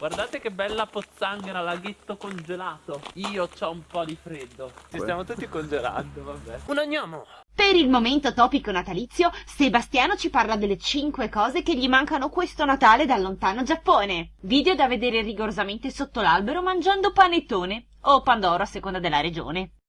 Guardate che bella pozzanghera, laghetto congelato. Io ho un po' di freddo. Ci stiamo tutti congelando, vabbè. Un agnomo. Per il momento topico natalizio, Sebastiano ci parla delle 5 cose che gli mancano questo Natale dal lontano Giappone. Video da vedere rigorosamente sotto l'albero mangiando panettone o pandoro a seconda della regione.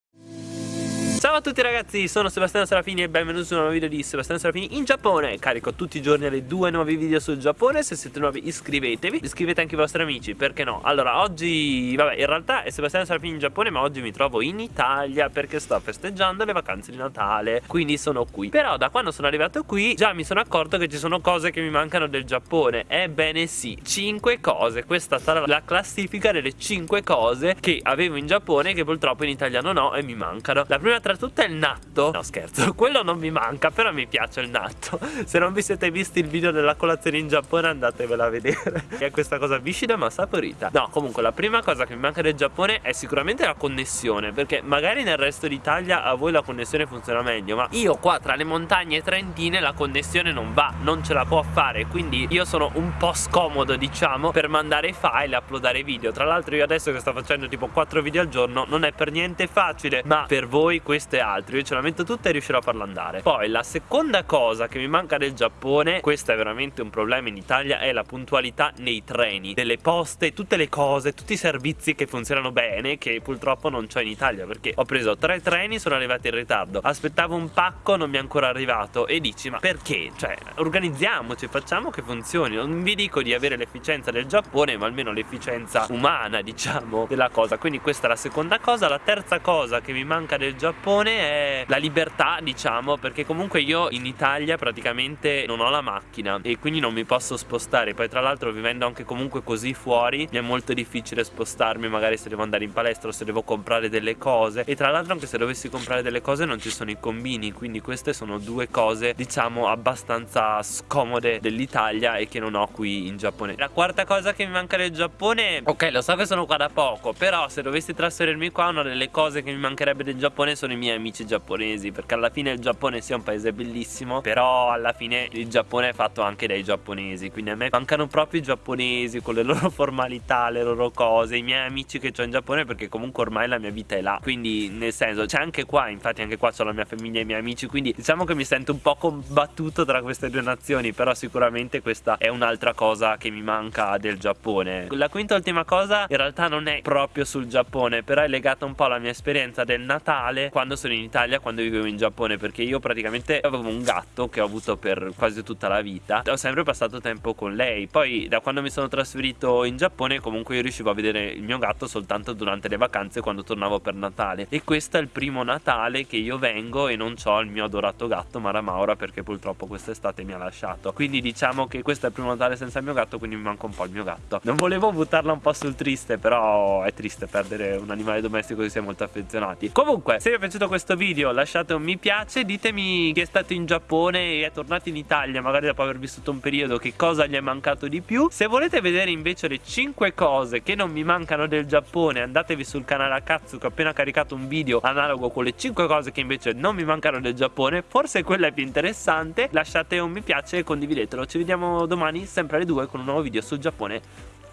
Ciao a tutti ragazzi, sono Sebastiano Serafini e benvenuti su un nuovo video di Sebastiano Serafini in Giappone. Carico tutti i giorni le due nuovi video sul Giappone. Se siete nuovi iscrivetevi, iscrivete anche i vostri amici, perché no? Allora oggi, vabbè in realtà è Sebastiano Serafini in Giappone ma oggi mi trovo in Italia Perché sto festeggiando le vacanze di Natale, quindi sono qui. Però da quando sono arrivato qui già mi sono accorto che ci sono cose che mi mancano del Giappone. Ebbene sì, 5 cose, questa sarà la classifica delle 5 cose che avevo in Giappone Che purtroppo in Italia non ho e mi mancano. La prima tra è il natto. No scherzo, quello non mi manca Però mi piace il natto. Se non vi siete visti il video della colazione in Giappone Andatevela a vedere. È questa cosa viscida ma saporita. No comunque la prima cosa che mi manca del Giappone È sicuramente la connessione Perché magari nel resto d'Italia a voi la connessione funziona meglio Ma io qua tra le montagne trentine La connessione non va Non ce la può fare Quindi io sono un po' scomodo diciamo Per mandare file e uploadare video. Tra l'altro io adesso che sto facendo tipo 4 video al giorno Non è per niente facile Ma per voi questo questo e Io ce la metto tutta e riuscirò a farlo andare. Poi la seconda cosa che mi manca del Giappone Questo è veramente un problema in Italia È la puntualità nei treni. Delle poste, tutte le cose, tutti i servizi che funzionano bene Che purtroppo non c'ho in Italia Perché ho preso tre treni, sono arrivati in ritardo. Aspettavo un pacco, non mi è ancora arrivato. E dici ma perché? Cioè organizziamoci, facciamo che funzioni. Non vi dico di avere l'efficienza del Giappone Ma almeno l'efficienza umana diciamo della cosa. Quindi questa è la seconda cosa. La terza cosa che mi manca del Giappone Giappone è la libertà diciamo perché comunque io in Italia praticamente non ho la macchina e quindi non mi posso spostare. Poi tra l'altro vivendo anche comunque così fuori mi è molto difficile spostarmi magari se devo andare in palestra o se devo comprare delle cose. E tra l'altro anche se dovessi comprare delle cose non ci sono i combini quindi queste sono due cose diciamo abbastanza scomode dell'Italia e che non ho qui in Giappone. La quarta cosa che mi manca del Giappone ok lo so che sono qua da poco però se dovessi trasferirmi qua una delle cose che mi mancherebbe del Giappone sono i miei amici giapponesi perché alla fine il Giappone sia un paese bellissimo però alla fine il Giappone è fatto anche dai giapponesi quindi a me mancano proprio i giapponesi con le loro formalità le loro cose i miei amici che ho in Giappone perché comunque ormai la mia vita è là. Quindi nel senso c'è anche qua infatti anche qua c'ho la mia famiglia e i miei amici quindi diciamo che mi sento un po' combattuto tra queste due nazioni però sicuramente questa è un'altra cosa che mi manca del Giappone. La quinta ultima cosa in realtà non è proprio sul Giappone però è legata un po' alla mia esperienza del Natale quando sono in Italia, quando vivevo in Giappone Perché io praticamente avevo un gatto che ho avuto per quasi tutta la vita. Ho sempre passato tempo con lei. Poi da quando mi sono trasferito in Giappone comunque io riuscivo a vedere il mio gatto soltanto durante le vacanze quando tornavo per Natale. E questo è il primo Natale che io vengo e non ho il mio adorato gatto Mara Maura perché purtroppo quest'estate mi ha lasciato. Quindi diciamo che questo è il primo Natale senza il mio gatto quindi mi manca un po' il mio gatto. Non volevo buttarla un po' sul triste però è triste perdere un animale domestico che si è molto affezionati. Comunque se vi è piaciuto questo video lasciate un mi piace Ditemi chi è stato in Giappone e è tornato in Italia Magari dopo aver vissuto un periodo che cosa gli è mancato di più. Se volete vedere invece le 5 cose che non mi mancano del Giappone Andatevi sul canale Akatsu che ho appena caricato un video analogo con le 5 cose che invece non mi mancano del Giappone. Forse quella è più interessante. Lasciate un mi piace e condividetelo. Ci vediamo domani sempre alle 2 con un nuovo video sul Giappone.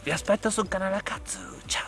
Vi aspetto sul canale Akatsu Ciao